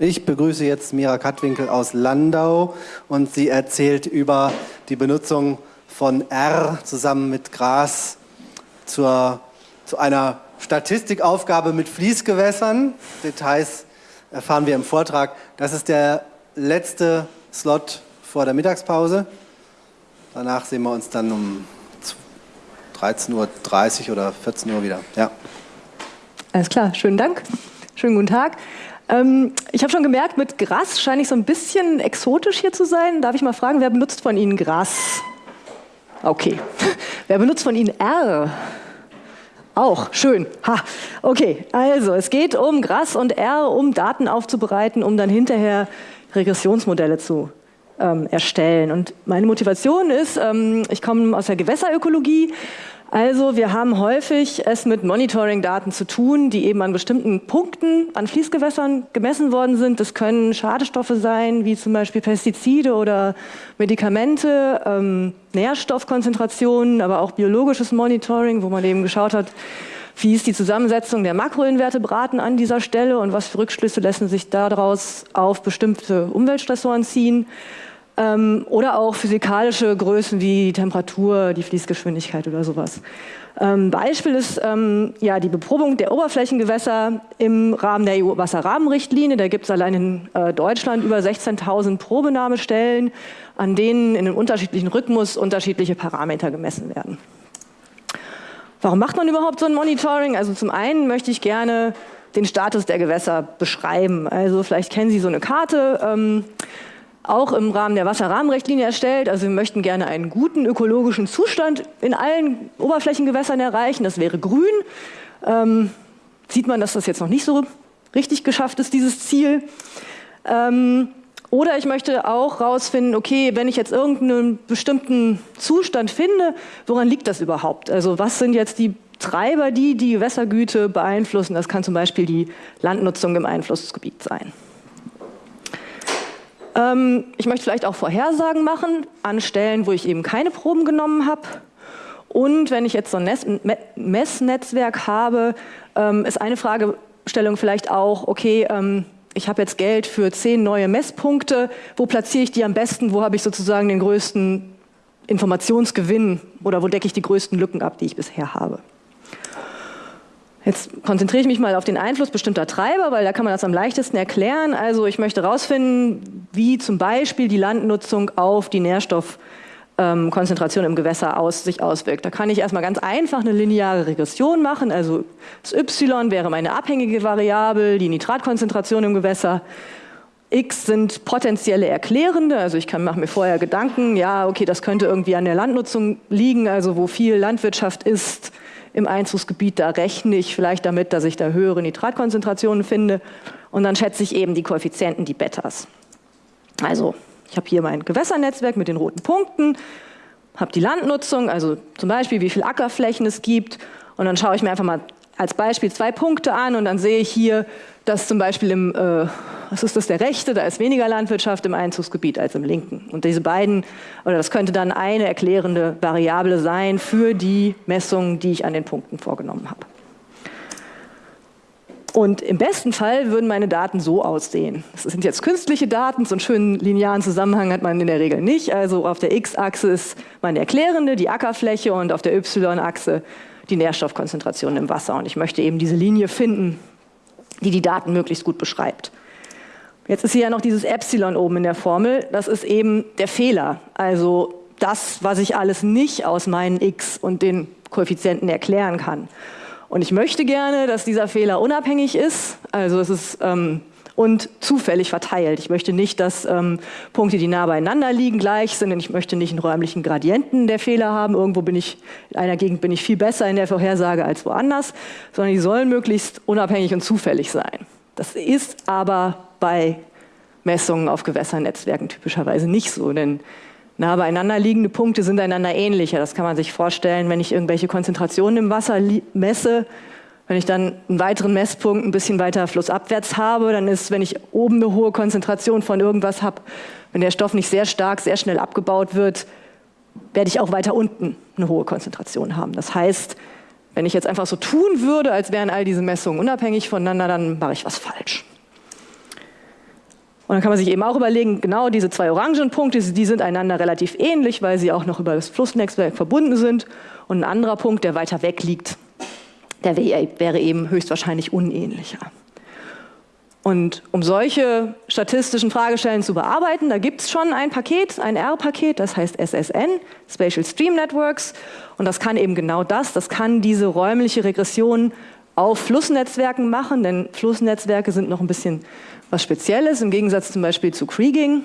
Ich begrüße jetzt Mira Kattwinkel aus Landau und sie erzählt über die Benutzung von R zusammen mit Gras zur, zu einer Statistikaufgabe mit Fließgewässern. Details erfahren wir im Vortrag. Das ist der letzte Slot vor der Mittagspause. Danach sehen wir uns dann um 13.30 Uhr oder 14 Uhr wieder. Ja. Alles klar, schönen Dank. Schönen guten Tag. Ähm, ich habe schon gemerkt, mit Gras scheine ich so ein bisschen exotisch hier zu sein. Darf ich mal fragen, wer benutzt von Ihnen Gras? Okay. wer benutzt von Ihnen R? Auch, schön. Ha. Okay, also es geht um Gras und R, um Daten aufzubereiten, um dann hinterher Regressionsmodelle zu ähm, erstellen. Und meine Motivation ist, ähm, ich komme aus der Gewässerökologie also wir haben häufig es mit Monitoring-Daten zu tun, die eben an bestimmten Punkten an Fließgewässern gemessen worden sind. Das können Schadestoffe sein, wie zum Beispiel Pestizide oder Medikamente, ähm, Nährstoffkonzentrationen, aber auch biologisches Monitoring, wo man eben geschaut hat, wie ist die Zusammensetzung der Makroinvertebraten an dieser Stelle und was für Rückschlüsse lassen sich daraus auf bestimmte Umweltstressoren ziehen. Ähm, oder auch physikalische Größen wie die Temperatur, die Fließgeschwindigkeit oder sowas. Ähm, Beispiel ist ähm, ja, die Beprobung der Oberflächengewässer im Rahmen der EU-Wasserrahmenrichtlinie. Da gibt es allein in äh, Deutschland über 16.000 Probenahmestellen, an denen in einem unterschiedlichen Rhythmus unterschiedliche Parameter gemessen werden. Warum macht man überhaupt so ein Monitoring? Also zum einen möchte ich gerne den Status der Gewässer beschreiben. Also vielleicht kennen Sie so eine Karte. Ähm, auch im Rahmen der Wasserrahmenrichtlinie erstellt. Also wir möchten gerne einen guten ökologischen Zustand in allen Oberflächengewässern erreichen. Das wäre grün. Ähm, sieht man, dass das jetzt noch nicht so richtig geschafft ist, dieses Ziel. Ähm, oder ich möchte auch herausfinden, okay, wenn ich jetzt irgendeinen bestimmten Zustand finde, woran liegt das überhaupt? Also was sind jetzt die Treiber, die die Gewässergüte beeinflussen? Das kann zum Beispiel die Landnutzung im Einflussgebiet sein. Ähm, ich möchte vielleicht auch Vorhersagen machen an Stellen, wo ich eben keine Proben genommen habe. Und wenn ich jetzt so ein Messnetzwerk habe, ähm, ist eine Fragestellung vielleicht auch, okay, ähm, ich habe jetzt Geld für zehn neue Messpunkte, wo platziere ich die am besten, wo habe ich sozusagen den größten Informationsgewinn oder wo decke ich die größten Lücken ab, die ich bisher habe. Jetzt konzentriere ich mich mal auf den Einfluss bestimmter Treiber, weil da kann man das am leichtesten erklären. Also ich möchte herausfinden, wie zum Beispiel die Landnutzung auf die Nährstoffkonzentration im Gewässer aus, sich auswirkt. Da kann ich erstmal ganz einfach eine lineare Regression machen. Also das y wäre meine abhängige Variable, die Nitratkonzentration im Gewässer. X sind potenzielle Erklärende, also ich mache mir vorher Gedanken, ja, okay, das könnte irgendwie an der Landnutzung liegen, also wo viel Landwirtschaft ist, im Einzugsgebiet, da rechne ich vielleicht damit, dass ich da höhere Nitratkonzentrationen finde und dann schätze ich eben die Koeffizienten, die Betas. Also ich habe hier mein Gewässernetzwerk mit den roten Punkten, habe die Landnutzung, also zum Beispiel wie viele Ackerflächen es gibt und dann schaue ich mir einfach mal als Beispiel zwei Punkte an und dann sehe ich hier, dass zum Beispiel im, äh, was ist das, der rechte, da ist weniger Landwirtschaft im Einzugsgebiet als im linken. Und diese beiden, oder das könnte dann eine erklärende Variable sein für die Messungen, die ich an den Punkten vorgenommen habe. Und im besten Fall würden meine Daten so aussehen. Das sind jetzt künstliche Daten, so einen schönen linearen Zusammenhang hat man in der Regel nicht. Also auf der x-Achse ist meine erklärende, die Ackerfläche und auf der y-Achse die Nährstoffkonzentration im Wasser. Und ich möchte eben diese Linie finden, die die Daten möglichst gut beschreibt. Jetzt ist hier ja noch dieses Epsilon oben in der Formel. Das ist eben der Fehler. Also das, was ich alles nicht aus meinen x und den Koeffizienten erklären kann. Und ich möchte gerne, dass dieser Fehler unabhängig ist. Also es ist ähm, und zufällig verteilt. Ich möchte nicht, dass ähm, Punkte, die nah beieinander liegen, gleich sind. Und ich möchte nicht einen räumlichen Gradienten der Fehler haben. Irgendwo bin ich, in einer Gegend bin ich viel besser in der Vorhersage als woanders, sondern die sollen möglichst unabhängig und zufällig sein. Das ist aber bei Messungen auf Gewässernetzwerken typischerweise nicht so, denn nah beieinander liegende Punkte sind einander ähnlicher. Das kann man sich vorstellen, wenn ich irgendwelche Konzentrationen im Wasser messe, wenn ich dann einen weiteren Messpunkt ein bisschen weiter flussabwärts habe, dann ist, wenn ich oben eine hohe Konzentration von irgendwas habe, wenn der Stoff nicht sehr stark, sehr schnell abgebaut wird, werde ich auch weiter unten eine hohe Konzentration haben. Das heißt, wenn ich jetzt einfach so tun würde, als wären all diese Messungen unabhängig voneinander, dann mache ich was falsch. Und dann kann man sich eben auch überlegen, genau diese zwei orangen Punkte, die sind einander relativ ähnlich, weil sie auch noch über das Flussnetzwerk verbunden sind. Und ein anderer Punkt, der weiter weg liegt, der wäre eben höchstwahrscheinlich unähnlicher. Und um solche statistischen Fragestellen zu bearbeiten, da gibt es schon ein Paket, ein R-Paket, das heißt SSN, Spatial Stream Networks. Und das kann eben genau das, das kann diese räumliche Regression auf Flussnetzwerken machen, denn Flussnetzwerke sind noch ein bisschen was Spezielles, im Gegensatz zum Beispiel zu Kriegging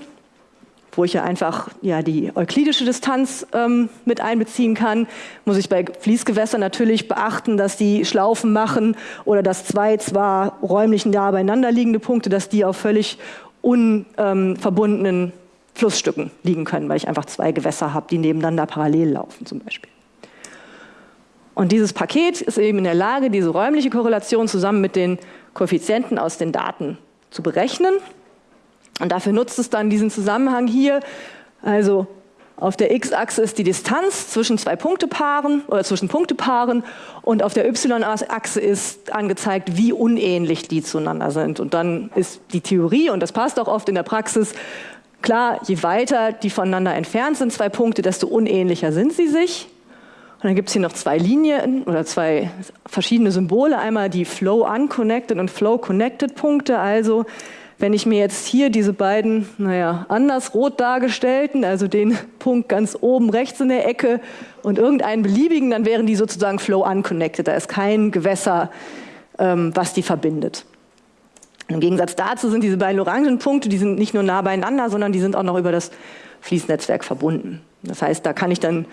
wo ich ja einfach ja, die euklidische Distanz ähm, mit einbeziehen kann, muss ich bei Fließgewässern natürlich beachten, dass die Schlaufen machen oder dass zwei zwar räumlich nah beieinander liegende Punkte, dass die auf völlig unverbundenen ähm, Flussstücken liegen können, weil ich einfach zwei Gewässer habe, die nebeneinander parallel laufen zum Beispiel. Und dieses Paket ist eben in der Lage, diese räumliche Korrelation zusammen mit den Koeffizienten aus den Daten zu berechnen und dafür nutzt es dann diesen Zusammenhang hier. Also auf der x-Achse ist die Distanz zwischen zwei Punktepaaren oder zwischen Punktepaaren und auf der y-Achse ist angezeigt, wie unähnlich die zueinander sind. Und dann ist die Theorie, und das passt auch oft in der Praxis, klar, je weiter die voneinander entfernt sind, zwei Punkte, desto unähnlicher sind sie sich. Und dann gibt es hier noch zwei Linien oder zwei verschiedene Symbole, einmal die Flow Unconnected und Flow Connected Punkte, also wenn ich mir jetzt hier diese beiden, naja, anders rot dargestellten, also den Punkt ganz oben rechts in der Ecke und irgendeinen beliebigen, dann wären die sozusagen flow unconnected. Da ist kein Gewässer, ähm, was die verbindet. Im Gegensatz dazu sind diese beiden orangen Punkte, die sind nicht nur nah beieinander, sondern die sind auch noch über das Fließnetzwerk verbunden. Das heißt, da kann ich dann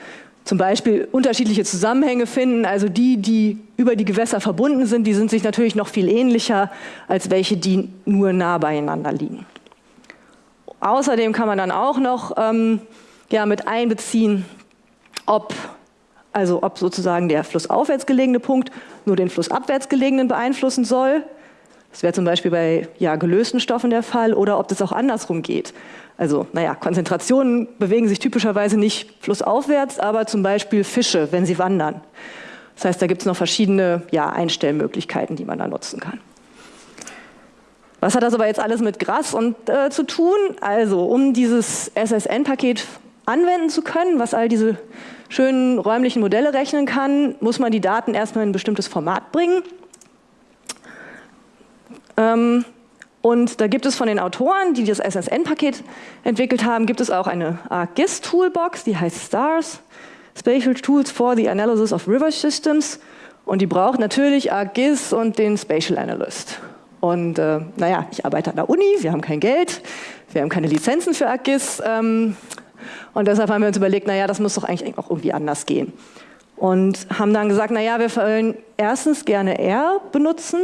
zum Beispiel unterschiedliche Zusammenhänge finden. Also die, die über die Gewässer verbunden sind, die sind sich natürlich noch viel ähnlicher als welche, die nur nah beieinander liegen. Außerdem kann man dann auch noch ähm, ja, mit einbeziehen, ob, also ob sozusagen der flussaufwärts gelegene Punkt nur den flussabwärts gelegenen beeinflussen soll. Das wäre zum Beispiel bei ja, gelösten Stoffen der Fall oder ob das auch andersrum geht. Also, naja, Konzentrationen bewegen sich typischerweise nicht flussaufwärts, aber zum Beispiel Fische, wenn sie wandern. Das heißt, da gibt es noch verschiedene ja, Einstellmöglichkeiten, die man da nutzen kann. Was hat das aber jetzt alles mit Gras und, äh, zu tun? Also, um dieses SSN-Paket anwenden zu können, was all diese schönen räumlichen Modelle rechnen kann, muss man die Daten erstmal in ein bestimmtes Format bringen. Ähm, und da gibt es von den Autoren, die das SSN-Paket entwickelt haben, gibt es auch eine ArcGIS-Toolbox, die heißt STARS, Spatial Tools for the Analysis of River Systems. Und die braucht natürlich ArcGIS und den Spatial Analyst. Und äh, naja, ich arbeite an der Uni, wir haben kein Geld, wir haben keine Lizenzen für ArcGIS. Ähm, und deshalb haben wir uns überlegt, naja, das muss doch eigentlich auch irgendwie anders gehen. Und haben dann gesagt, naja, wir wollen erstens gerne R benutzen,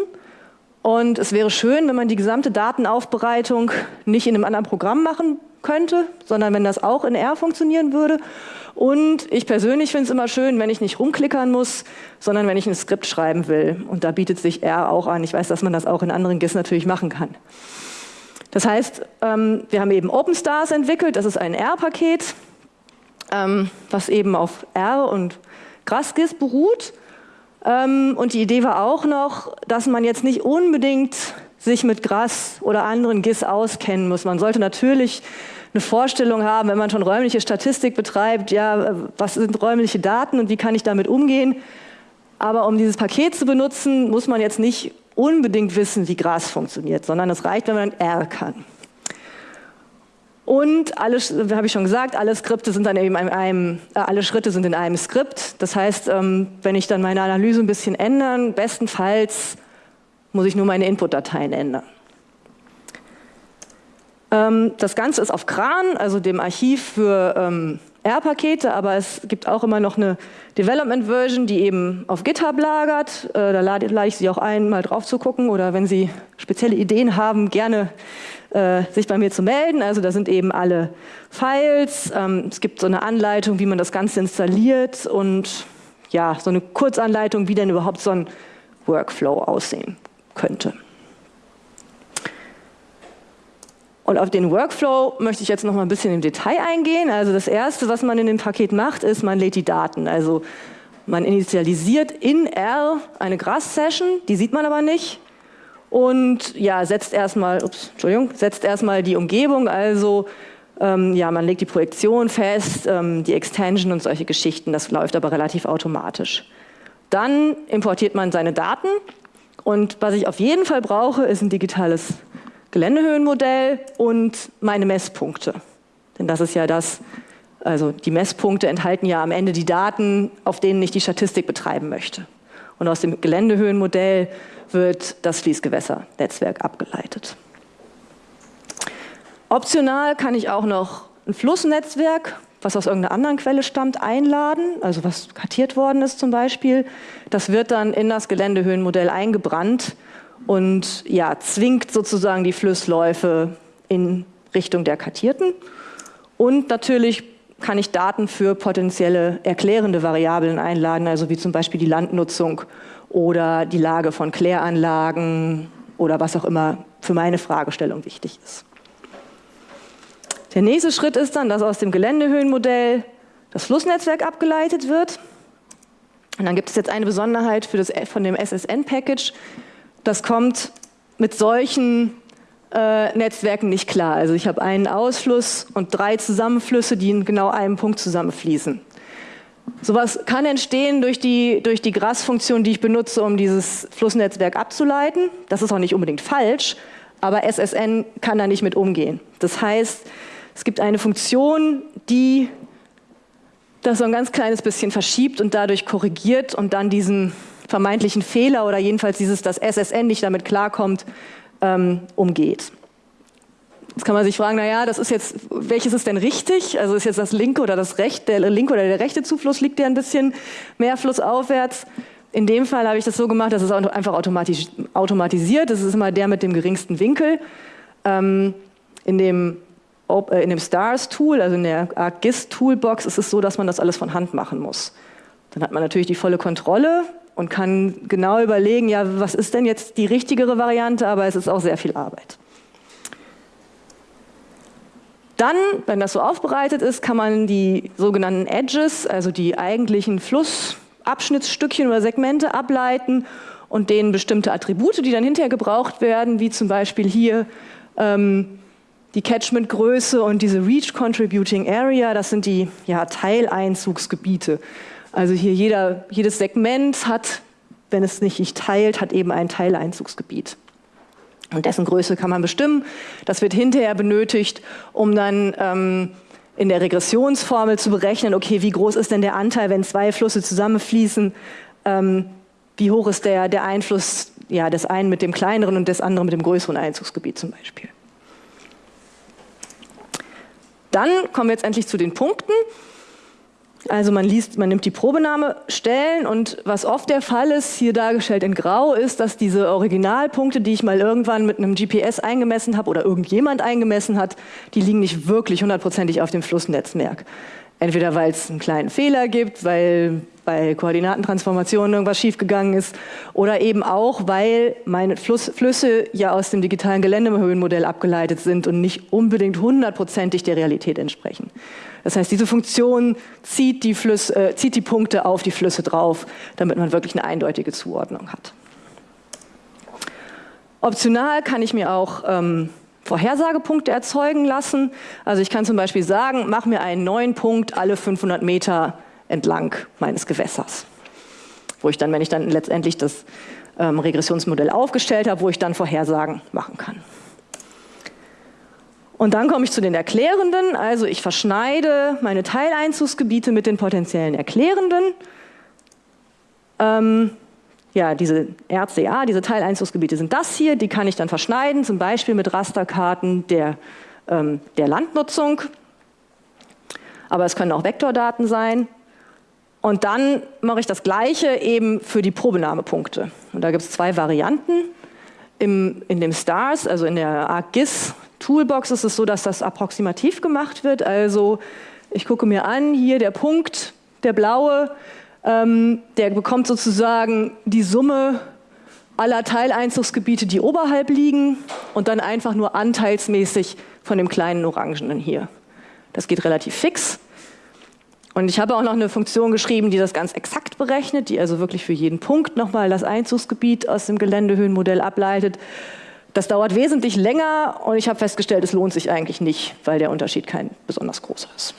und es wäre schön, wenn man die gesamte Datenaufbereitung nicht in einem anderen Programm machen könnte, sondern wenn das auch in R funktionieren würde. Und ich persönlich finde es immer schön, wenn ich nicht rumklickern muss, sondern wenn ich ein Skript schreiben will. Und da bietet sich R auch an. Ich weiß, dass man das auch in anderen GIS natürlich machen kann. Das heißt, ähm, wir haben eben OpenStars entwickelt. Das ist ein R-Paket, ähm, was eben auf R und GrassGIS beruht. Ähm, und die Idee war auch noch, dass man jetzt nicht unbedingt sich mit Gras oder anderen GIS auskennen muss. Man sollte natürlich eine Vorstellung haben, wenn man schon räumliche Statistik betreibt, ja, was sind räumliche Daten und wie kann ich damit umgehen. Aber um dieses Paket zu benutzen, muss man jetzt nicht unbedingt wissen, wie Gras funktioniert, sondern es reicht, wenn man R kann. Und alle, habe ich schon gesagt, alle Skripte sind dann eben in einem, äh, alle Schritte sind in einem Skript. Das heißt, ähm, wenn ich dann meine Analyse ein bisschen ändern, bestenfalls muss ich nur meine Input-Dateien ändern. Ähm, das Ganze ist auf Kran, also dem Archiv für ähm, R-Pakete, aber es gibt auch immer noch eine Development-Version, die eben auf GitHub lagert. Äh, da lade, lade ich Sie auch ein, mal drauf zu gucken oder wenn Sie spezielle Ideen haben, gerne äh, sich bei mir zu melden. Also da sind eben alle Files. Ähm, es gibt so eine Anleitung, wie man das Ganze installiert und ja, so eine Kurzanleitung, wie denn überhaupt so ein Workflow aussehen könnte. Und auf den Workflow möchte ich jetzt noch mal ein bisschen im Detail eingehen. Also das Erste, was man in dem Paket macht, ist, man lädt die Daten. Also man initialisiert in R eine Grass-Session, die sieht man aber nicht. und ja, setzt erstmal, ups, Entschuldigung, setzt erstmal die Umgebung, also ähm, ja, man legt die Projektion fest, ähm, die Extension und solche Geschichten, das läuft aber relativ automatisch. Dann importiert man seine Daten und was ich auf jeden Fall brauche, ist ein digitales Geländehöhenmodell und meine Messpunkte. Denn das ist ja das, also die Messpunkte enthalten ja am Ende die Daten, auf denen ich die Statistik betreiben möchte. Und aus dem Geländehöhenmodell wird das Fließgewässernetzwerk abgeleitet. Optional kann ich auch noch ein Flussnetzwerk, was aus irgendeiner anderen Quelle stammt, einladen, also was kartiert worden ist zum Beispiel. Das wird dann in das Geländehöhenmodell eingebrannt und ja, zwingt sozusagen die Flussläufe in Richtung der kartierten. Und natürlich kann ich Daten für potenzielle erklärende Variablen einladen, also wie zum Beispiel die Landnutzung oder die Lage von Kläranlagen oder was auch immer für meine Fragestellung wichtig ist. Der nächste Schritt ist dann, dass aus dem Geländehöhenmodell das Flussnetzwerk abgeleitet wird. Und dann gibt es jetzt eine Besonderheit für das, von dem SSN-Package. Das kommt mit solchen äh, Netzwerken nicht klar. Also ich habe einen Ausfluss und drei Zusammenflüsse, die in genau einem Punkt zusammenfließen. Sowas kann entstehen durch die, durch die GRAS-Funktion, die ich benutze, um dieses Flussnetzwerk abzuleiten. Das ist auch nicht unbedingt falsch, aber SSN kann da nicht mit umgehen. Das heißt, es gibt eine Funktion, die das so ein ganz kleines bisschen verschiebt und dadurch korrigiert und dann diesen vermeintlichen Fehler oder jedenfalls dieses, dass SSN nicht damit klarkommt, ähm, umgeht. Jetzt kann man sich fragen, naja, das ist jetzt, welches ist denn richtig? Also ist jetzt das linke oder das rechte, der linke oder der rechte Zufluss liegt ja ein bisschen mehr flussaufwärts. In dem Fall habe ich das so gemacht, dass es einfach automatisch, automatisiert. Das ist immer der mit dem geringsten Winkel. Ähm, in dem, äh, in dem STARS-Tool, also in der ArcGIS-Toolbox, ist es so, dass man das alles von Hand machen muss. Dann hat man natürlich die volle Kontrolle und kann genau überlegen, ja, was ist denn jetzt die richtigere Variante, aber es ist auch sehr viel Arbeit. Dann, wenn das so aufbereitet ist, kann man die sogenannten Edges, also die eigentlichen Flussabschnittsstückchen oder Segmente ableiten und denen bestimmte Attribute, die dann hinterher gebraucht werden, wie zum Beispiel hier ähm, die Catchment-Größe und diese Reach Contributing Area, das sind die ja, Teileinzugsgebiete. Also hier jeder, jedes Segment hat, wenn es nicht sich teilt, hat eben ein Teileinzugsgebiet. Und dessen Größe kann man bestimmen. Das wird hinterher benötigt, um dann ähm, in der Regressionsformel zu berechnen, okay, wie groß ist denn der Anteil, wenn zwei Flüsse zusammenfließen, ähm, wie hoch ist der, der Einfluss ja, des einen mit dem kleineren und des anderen mit dem größeren Einzugsgebiet zum Beispiel. Dann kommen wir jetzt endlich zu den Punkten. Also man liest, man nimmt die Probenahmestellen und was oft der Fall ist, hier dargestellt in Grau, ist, dass diese Originalpunkte, die ich mal irgendwann mit einem GPS eingemessen habe oder irgendjemand eingemessen hat, die liegen nicht wirklich hundertprozentig auf dem Flussnetzwerk. Entweder weil es einen kleinen Fehler gibt, weil bei Koordinatentransformationen irgendwas schiefgegangen ist oder eben auch, weil meine Fluss, Flüsse ja aus dem digitalen Geländehöhenmodell abgeleitet sind und nicht unbedingt hundertprozentig der Realität entsprechen. Das heißt, diese Funktion zieht die, Flüsse, äh, zieht die Punkte auf die Flüsse drauf, damit man wirklich eine eindeutige Zuordnung hat. Optional kann ich mir auch ähm, Vorhersagepunkte erzeugen lassen. Also ich kann zum Beispiel sagen, mach mir einen neuen Punkt alle 500 Meter entlang meines Gewässers. Wo ich dann, wenn ich dann letztendlich das ähm, Regressionsmodell aufgestellt habe, wo ich dann Vorhersagen machen kann. Und dann komme ich zu den Erklärenden. Also ich verschneide meine Teileinzugsgebiete mit den potenziellen Erklärenden. Ähm, ja, diese RCA, diese Teileinzugsgebiete sind das hier, die kann ich dann verschneiden, zum Beispiel mit Rasterkarten der, ähm, der Landnutzung. Aber es können auch Vektordaten sein. Und dann mache ich das Gleiche eben für die Probenahmepunkte. Und da gibt es zwei Varianten. Im, in dem STARS, also in der ArcGIS Toolbox, ist es so, dass das approximativ gemacht wird. Also ich gucke mir an, hier der Punkt, der blaue, ähm, der bekommt sozusagen die Summe aller Teileinzugsgebiete, die oberhalb liegen und dann einfach nur anteilsmäßig von dem kleinen Orangenen hier. Das geht relativ fix. Und ich habe auch noch eine Funktion geschrieben, die das ganz exakt berechnet, die also wirklich für jeden Punkt nochmal das Einzugsgebiet aus dem Geländehöhenmodell ableitet. Das dauert wesentlich länger und ich habe festgestellt, es lohnt sich eigentlich nicht, weil der Unterschied kein besonders großer ist.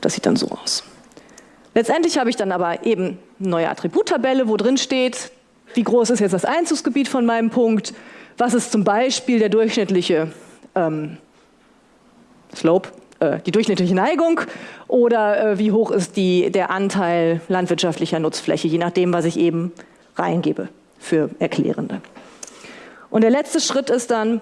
Das sieht dann so aus. Letztendlich habe ich dann aber eben eine neue Attributtabelle, wo drin steht, wie groß ist jetzt das Einzugsgebiet von meinem Punkt, was ist zum Beispiel der durchschnittliche ähm, Slope, äh, die durchschnittliche Neigung oder äh, wie hoch ist die, der Anteil landwirtschaftlicher Nutzfläche, je nachdem, was ich eben reingebe für Erklärende. Und der letzte Schritt ist dann,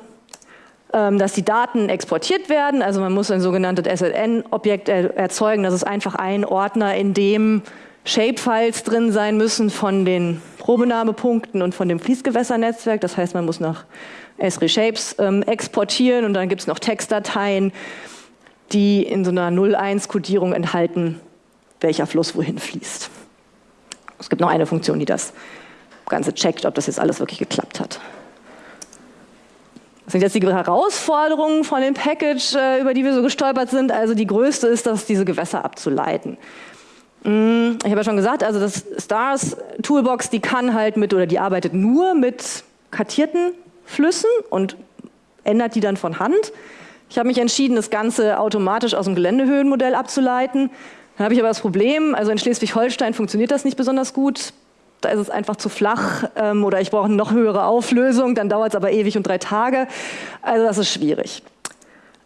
ähm, dass die Daten exportiert werden. Also man muss ein sogenanntes SLN-Objekt erzeugen. Das ist einfach ein Ordner, in dem Shapefiles drin sein müssen von den Probenahmepunkten und von dem Fließgewässernetzwerk. Das heißt, man muss nach Esri Shapes ähm, exportieren und dann gibt es noch Textdateien, die in so einer 0-1-Kodierung enthalten, welcher Fluss wohin fließt. Es gibt noch eine Funktion, die das Ganze checkt, ob das jetzt alles wirklich geklappt hat. Das sind jetzt die Herausforderungen von dem Package, äh, über die wir so gestolpert sind. Also die größte ist, dass diese Gewässer abzuleiten. Mm, ich habe ja schon gesagt, also das Stars Toolbox, die kann halt mit oder die arbeitet nur mit kartierten Flüssen und ändert die dann von Hand. Ich habe mich entschieden, das Ganze automatisch aus dem Geländehöhenmodell abzuleiten. Dann habe ich aber das Problem, also in Schleswig-Holstein funktioniert das nicht besonders gut da ist es einfach zu flach ähm, oder ich brauche eine noch höhere Auflösung, dann dauert es aber ewig und drei Tage. Also das ist schwierig.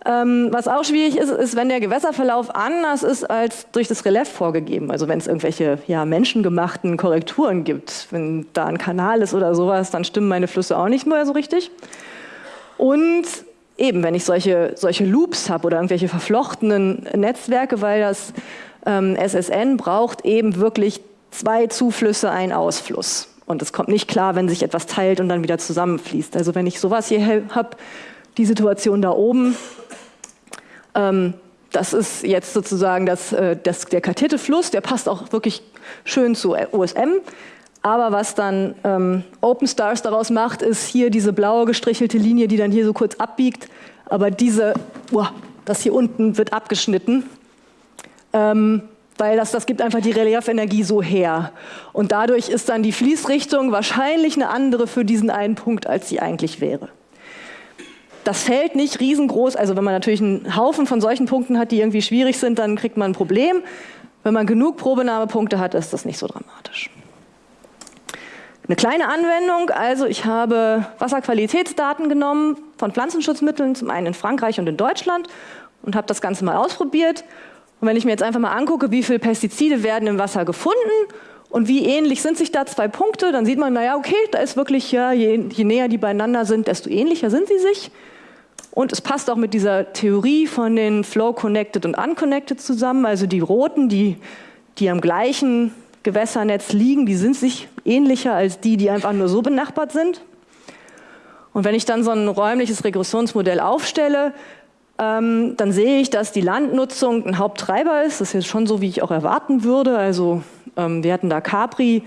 Ähm, was auch schwierig ist, ist, wenn der Gewässerverlauf anders ist als durch das Relief vorgegeben. Also wenn es irgendwelche ja, menschengemachten Korrekturen gibt, wenn da ein Kanal ist oder sowas, dann stimmen meine Flüsse auch nicht mehr so richtig. Und eben, wenn ich solche, solche Loops habe oder irgendwelche verflochtenen Netzwerke, weil das ähm, SSN braucht eben wirklich zwei Zuflüsse, ein Ausfluss. Und es kommt nicht klar, wenn sich etwas teilt und dann wieder zusammenfließt. Also wenn ich sowas hier habe, die Situation da oben, ähm, das ist jetzt sozusagen das, äh, das, der kartierte Fluss, der passt auch wirklich schön zu OSM. Aber was dann ähm, OpenStars daraus macht, ist hier diese blaue gestrichelte Linie, die dann hier so kurz abbiegt. Aber diese, oh, das hier unten wird abgeschnitten. Ähm, weil das, das gibt einfach die Reliefenergie so her. Und dadurch ist dann die Fließrichtung wahrscheinlich eine andere für diesen einen Punkt, als sie eigentlich wäre. Das fällt nicht riesengroß, also wenn man natürlich einen Haufen von solchen Punkten hat, die irgendwie schwierig sind, dann kriegt man ein Problem. Wenn man genug Probenahmepunkte hat, ist das nicht so dramatisch. Eine kleine Anwendung, also ich habe Wasserqualitätsdaten genommen von Pflanzenschutzmitteln, zum einen in Frankreich und in Deutschland und habe das Ganze mal ausprobiert und wenn ich mir jetzt einfach mal angucke, wie viele Pestizide werden im Wasser gefunden und wie ähnlich sind sich da zwei Punkte, dann sieht man, naja, okay, da ist wirklich, ja, je, je näher die beieinander sind, desto ähnlicher sind sie sich. Und es passt auch mit dieser Theorie von den Flow Connected und Unconnected zusammen. Also die roten, die, die am gleichen Gewässernetz liegen, die sind sich ähnlicher als die, die einfach nur so benachbart sind. Und wenn ich dann so ein räumliches Regressionsmodell aufstelle, ähm, dann sehe ich, dass die Landnutzung ein Haupttreiber ist. Das ist jetzt schon so, wie ich auch erwarten würde. Also ähm, wir hatten da Capri,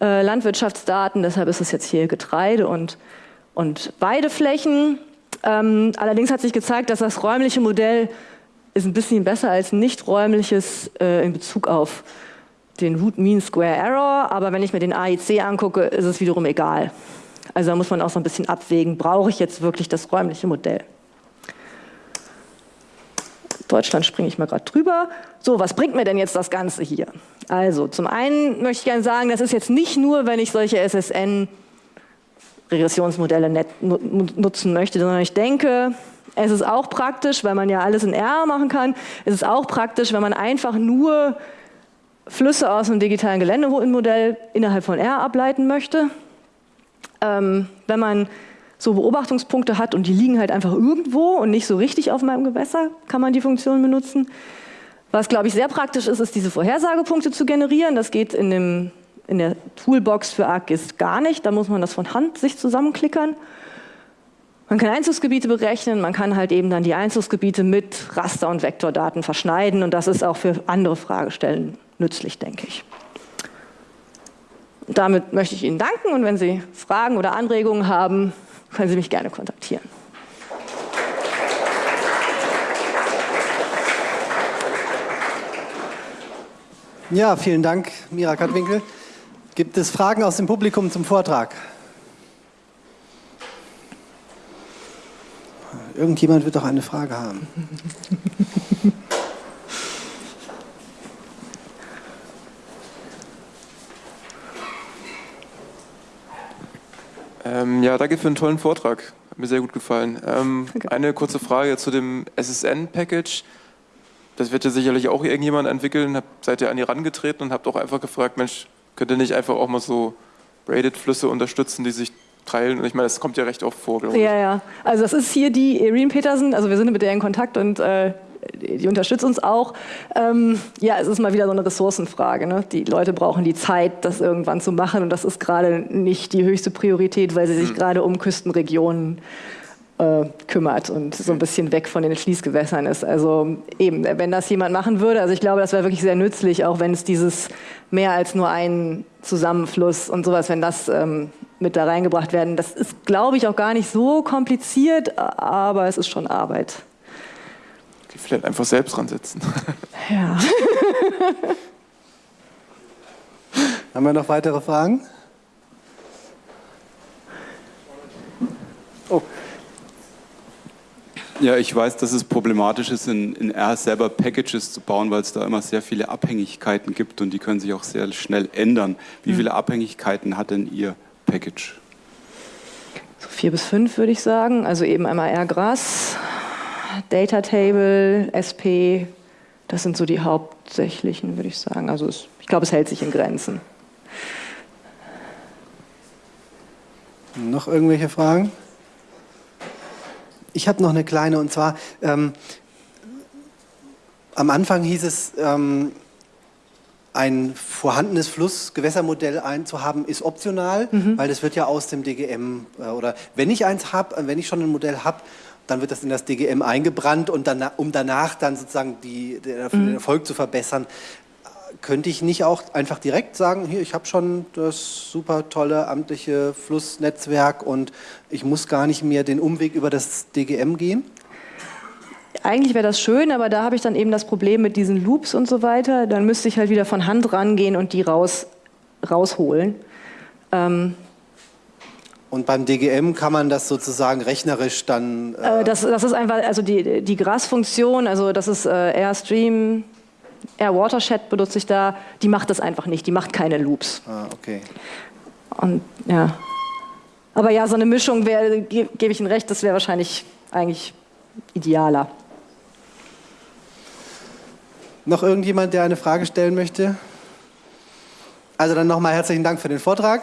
äh, Landwirtschaftsdaten, deshalb ist es jetzt hier Getreide und, und Weideflächen. Ähm, allerdings hat sich gezeigt, dass das räumliche Modell ist ein bisschen besser als nicht räumliches äh, in Bezug auf den Root Mean Square Error, aber wenn ich mir den AIC angucke, ist es wiederum egal. Also da muss man auch so ein bisschen abwägen, brauche ich jetzt wirklich das räumliche Modell? Deutschland springe ich mal gerade drüber. So, was bringt mir denn jetzt das Ganze hier? Also, zum einen möchte ich gerne sagen, das ist jetzt nicht nur, wenn ich solche SSN-Regressionsmodelle nutzen möchte, sondern ich denke, es ist auch praktisch, weil man ja alles in R machen kann, es ist auch praktisch, wenn man einfach nur Flüsse aus einem digitalen Geländemodell innerhalb von R ableiten möchte. Ähm, wenn man so Beobachtungspunkte hat und die liegen halt einfach irgendwo und nicht so richtig auf meinem Gewässer, kann man die Funktion benutzen. Was, glaube ich, sehr praktisch ist, ist diese Vorhersagepunkte zu generieren. Das geht in, dem, in der Toolbox für ArcGIS gar nicht. Da muss man das von Hand sich zusammenklickern. Man kann Einzugsgebiete berechnen, man kann halt eben dann die Einzugsgebiete mit Raster- und Vektordaten verschneiden und das ist auch für andere Fragestellen nützlich, denke ich. Damit möchte ich Ihnen danken und wenn Sie Fragen oder Anregungen haben, können Sie mich gerne kontaktieren. Ja, vielen Dank, Mira Kattwinkel. Gibt es Fragen aus dem Publikum zum Vortrag? Irgendjemand wird doch eine Frage haben. Ähm, ja, danke für einen tollen Vortrag. Hat mir sehr gut gefallen. Ähm, eine kurze Frage zu dem SSN-Package. Das wird ja sicherlich auch irgendjemand entwickeln. Hab, seid ihr an die rangetreten und habt auch einfach gefragt, Mensch, könnt ihr nicht einfach auch mal so Braided-Flüsse unterstützen, die sich teilen? Und ich meine, das kommt ja recht oft vor, glaube ich. Ja, ja. Also das ist hier die Irene Petersen. Also wir sind mit der in Kontakt und äh, die unterstützt uns auch. Ähm, ja, es ist mal wieder so eine Ressourcenfrage. Ne? Die Leute brauchen die Zeit, das irgendwann zu machen und das ist gerade nicht die höchste Priorität, weil sie sich mhm. gerade um Küstenregionen äh, kümmert und so ein bisschen weg von den Schließgewässern ist. Also eben, wenn das jemand machen würde, also ich glaube, das wäre wirklich sehr nützlich, auch wenn es dieses mehr als nur ein Zusammenfluss und sowas, wenn das ähm, mit da reingebracht werden, das ist, glaube ich, auch gar nicht so kompliziert, aber es ist schon Arbeit vielleicht einfach selbst dran setzen. Ja. Haben wir noch weitere Fragen? Oh. Ja, ich weiß, dass es problematisch ist, in, in R selber Packages zu bauen, weil es da immer sehr viele Abhängigkeiten gibt und die können sich auch sehr schnell ändern. Wie hm. viele Abhängigkeiten hat denn Ihr Package? So vier bis fünf würde ich sagen. Also eben einmal R-Gras, Data Table, SP, das sind so die hauptsächlichen, würde ich sagen. Also es, ich glaube, es hält sich in Grenzen. Noch irgendwelche Fragen? Ich habe noch eine kleine und zwar ähm, am Anfang hieß es, ähm, ein vorhandenes Flussgewässermodell einzuhaben, ist optional, mhm. weil das wird ja aus dem DGM äh, oder wenn ich eins habe, wenn ich schon ein Modell habe, dann wird das in das DGM eingebrannt und dann, um danach dann sozusagen die, den mhm. Erfolg zu verbessern, könnte ich nicht auch einfach direkt sagen, hier, ich habe schon das super tolle amtliche Flussnetzwerk und ich muss gar nicht mehr den Umweg über das DGM gehen? Eigentlich wäre das schön, aber da habe ich dann eben das Problem mit diesen Loops und so weiter. Dann müsste ich halt wieder von Hand rangehen und die raus, rausholen. Ähm, und beim DGM kann man das sozusagen rechnerisch dann. Äh, äh das, das ist einfach, also die, die GRAS-Funktion, also das ist äh, Airstream, Air Watershed benutze ich da, die macht das einfach nicht, die macht keine Loops. Ah, okay. Und ja. Aber ja, so eine Mischung ge gebe ich Ihnen recht, das wäre wahrscheinlich eigentlich idealer. Noch irgendjemand, der eine Frage stellen möchte? Also dann nochmal herzlichen Dank für den Vortrag.